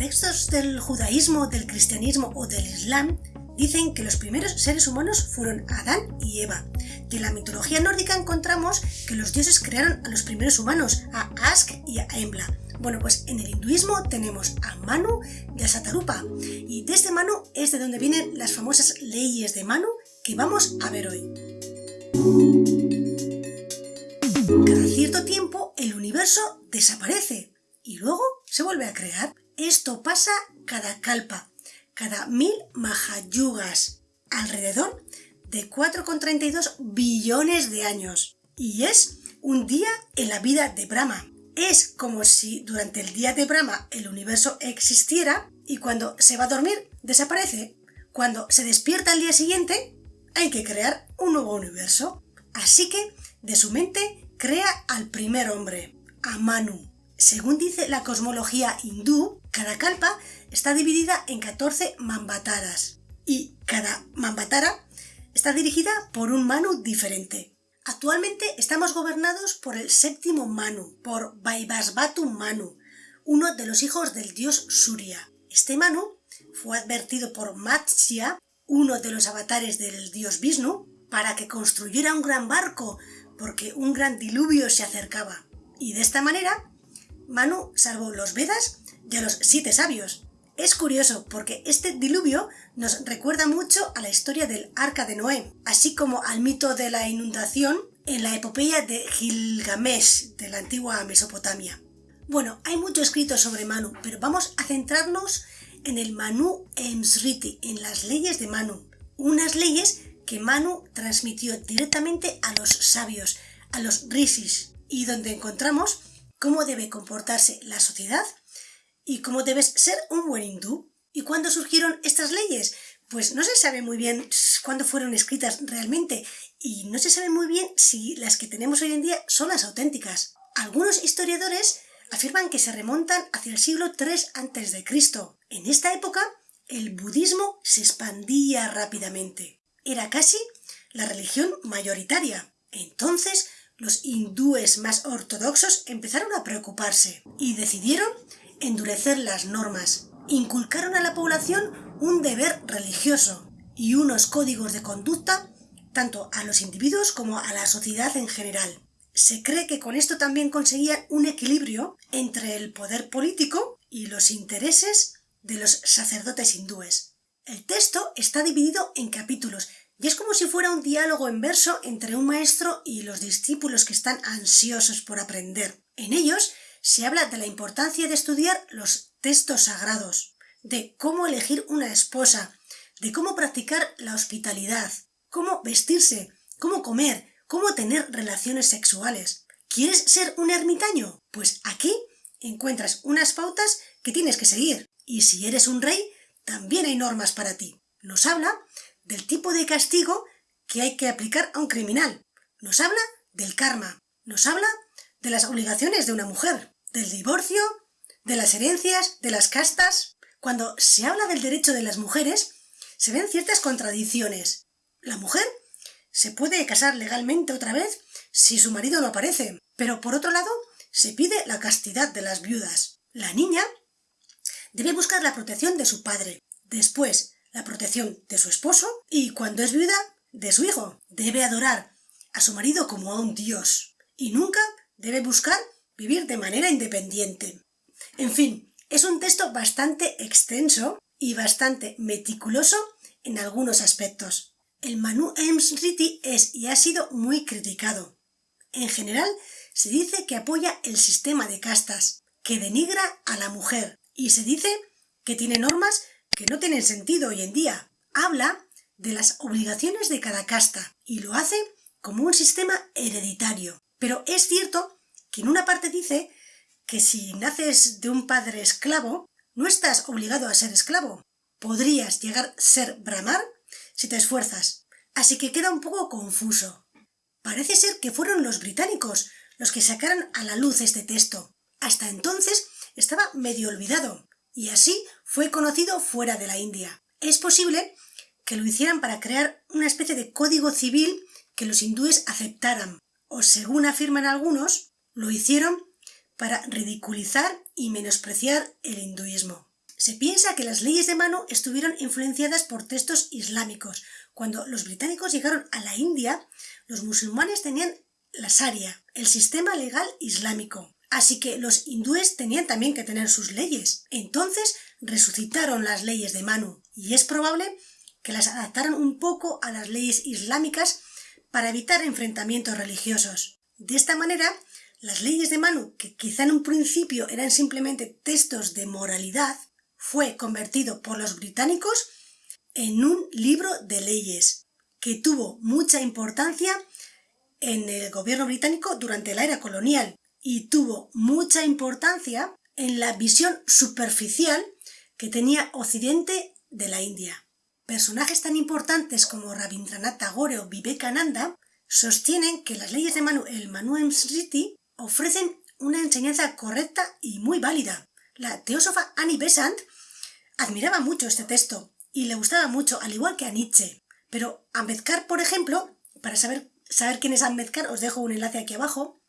textos del judaísmo, del cristianismo o del islam dicen que los primeros seres humanos fueron Adán y Eva. De la mitología nórdica encontramos que los dioses crearon a los primeros humanos, a Ask y a Embla. Bueno, pues en el hinduismo tenemos a Manu y a Satarupa. Y de este Manu es de donde vienen las famosas leyes de Manu que vamos a ver hoy. Cada cierto tiempo el universo desaparece y luego se vuelve a crear. Esto pasa cada kalpa, cada mil mahayugas, alrededor de 4,32 billones de años. Y es un día en la vida de Brahma. Es como si durante el día de Brahma el universo existiera y cuando se va a dormir desaparece. Cuando se despierta al día siguiente hay que crear un nuevo universo. Así que de su mente crea al primer hombre, a Manu. Según dice la cosmología hindú, cada kalpa está dividida en 14 mambataras y cada mambatara está dirigida por un Manu diferente. Actualmente estamos gobernados por el séptimo Manu, por Vaivasvatu Manu, uno de los hijos del dios Surya. Este Manu fue advertido por Matsya, uno de los avatares del dios Vishnu, para que construyera un gran barco, porque un gran diluvio se acercaba. Y de esta manera Manu salvó los Vedas y a los siete sabios. Es curioso porque este diluvio nos recuerda mucho a la historia del Arca de Noé, así como al mito de la inundación en la epopeya de Gilgamesh de la antigua Mesopotamia. Bueno, hay mucho escrito sobre Manu, pero vamos a centrarnos en el Manu Emsriti, en las leyes de Manu. Unas leyes que Manu transmitió directamente a los sabios, a los rishis, y donde encontramos cómo debe comportarse la sociedad y cómo debes ser un buen hindú. ¿Y cuándo surgieron estas leyes? Pues no se sabe muy bien cuándo fueron escritas realmente y no se sabe muy bien si las que tenemos hoy en día son las auténticas. Algunos historiadores afirman que se remontan hacia el siglo III a.C. En esta época, el budismo se expandía rápidamente. Era casi la religión mayoritaria. Entonces, los hindúes más ortodoxos empezaron a preocuparse y decidieron endurecer las normas. Inculcaron a la población un deber religioso y unos códigos de conducta tanto a los individuos como a la sociedad en general. Se cree que con esto también conseguían un equilibrio entre el poder político y los intereses de los sacerdotes hindúes. El texto está dividido en capítulos y es como si fuera un diálogo en verso entre un maestro y los discípulos que están ansiosos por aprender. En ellos se habla de la importancia de estudiar los textos sagrados, de cómo elegir una esposa, de cómo practicar la hospitalidad, cómo vestirse, cómo comer, cómo tener relaciones sexuales. ¿Quieres ser un ermitaño? Pues aquí encuentras unas pautas que tienes que seguir. Y si eres un rey, también hay normas para ti. Nos habla del tipo de castigo que hay que aplicar a un criminal. Nos habla del karma. Nos habla de las obligaciones de una mujer, del divorcio, de las herencias, de las castas. Cuando se habla del derecho de las mujeres, se ven ciertas contradicciones. La mujer se puede casar legalmente otra vez si su marido no aparece, pero por otro lado se pide la castidad de las viudas. La niña debe buscar la protección de su padre. Después, la protección de su esposo y, cuando es viuda, de su hijo. Debe adorar a su marido como a un dios y nunca debe buscar vivir de manera independiente. En fin, es un texto bastante extenso y bastante meticuloso en algunos aspectos. El Manu Emsriti es y ha sido muy criticado. En general, se dice que apoya el sistema de castas, que denigra a la mujer, y se dice que tiene normas que no tienen sentido hoy en día. Habla de las obligaciones de cada casta y lo hace como un sistema hereditario. Pero es cierto que en una parte dice que si naces de un padre esclavo, no estás obligado a ser esclavo. Podrías llegar a ser bramar si te esfuerzas. Así que queda un poco confuso. Parece ser que fueron los británicos los que sacaron a la luz este texto. Hasta entonces estaba medio olvidado y así fue conocido fuera de la India. Es posible que lo hicieran para crear una especie de código civil que los hindúes aceptaran, o según afirman algunos, lo hicieron para ridiculizar y menospreciar el hinduismo. Se piensa que las leyes de Manu estuvieron influenciadas por textos islámicos. Cuando los británicos llegaron a la India, los musulmanes tenían la Sharia, el sistema legal islámico. Así que los hindúes tenían también que tener sus leyes. Entonces resucitaron las leyes de Manu y es probable que las adaptaron un poco a las leyes islámicas para evitar enfrentamientos religiosos. De esta manera, las leyes de Manu, que quizá en un principio eran simplemente textos de moralidad, fue convertido por los británicos en un libro de leyes que tuvo mucha importancia en el gobierno británico durante la era colonial y tuvo mucha importancia en la visión superficial que tenía Occidente de la India. Personajes tan importantes como Rabindranath Tagore o Vivekananda sostienen que las leyes de Manu, el Manu Smriti ofrecen una enseñanza correcta y muy válida. La teósofa Annie Besant admiraba mucho este texto y le gustaba mucho, al igual que a Nietzsche. Pero Ambedkar, por ejemplo, para saber, saber quién es Ambedkar, os dejo un enlace aquí abajo,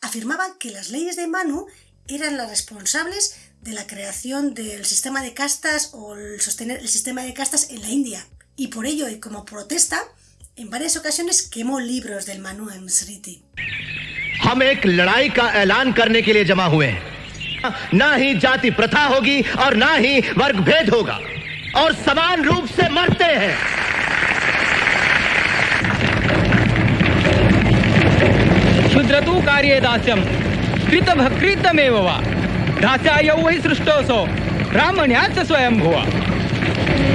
afirmaba que las leyes de Manu eran las responsables de la creación del sistema de castas o el sostener el sistema de castas en la India. Y por ello, y como protesta, en varias ocasiones quemó libros del Manu Smriti. हम एक लड़ाई का ऐलान करने के लिए जमा हुए हैं ना ही जाति प्रथा होगी और ना ही वर्ग भेद होगा और समान रूप से मरते हैं क्षुद्रतु कार्ये दास्यं कृतभकृतमेव वा दास्यायौ वै सृष्टोऽसौ ब्राह्मण्याच्च स्वयंभुव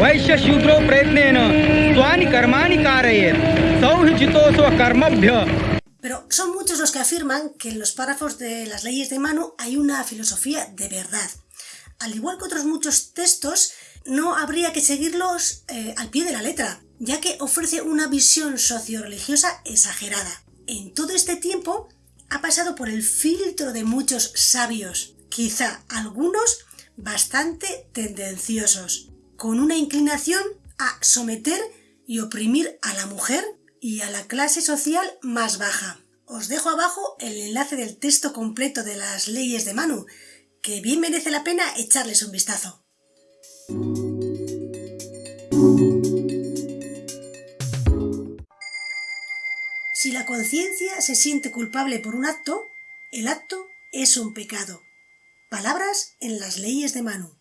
वैश्यशूद्रो प्रयत्नेन स्वानि कर्माणि कारयेत् सौहिचितोऽस्व कर्मभ्य Pero son muchos los que afirman que en los párrafos de las leyes de Manu hay una filosofía de verdad. Al igual que otros muchos textos, no habría que seguirlos eh, al pie de la letra, ya que ofrece una visión socio-religiosa exagerada. En todo este tiempo ha pasado por el filtro de muchos sabios, quizá algunos bastante tendenciosos, con una inclinación a someter y oprimir a la mujer y a la clase social más baja. Os dejo abajo el enlace del texto completo de las leyes de Manu, que bien merece la pena echarles un vistazo. Conciencia se siente culpable por un acto, el acto es un pecado. Palabras en las leyes de Manu.